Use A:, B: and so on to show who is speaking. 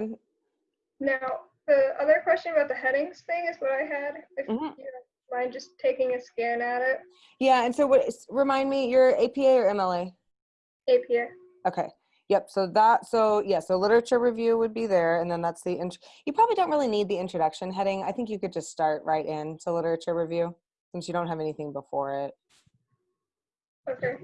A: Mm-hmm. Now, the other question about the headings thing is what I had. If
B: Mhm.
A: you don't mind just taking a scan at it.
B: Yeah, and so what, remind me, you're APA or MLA?
A: APA.
B: Okay. Yep. So that, so yeah, so literature review would be there. And then that's the, int- you probably don't really need the introduction heading. I think you could just start right into literature review since you don't have anything before it.
A: Okay.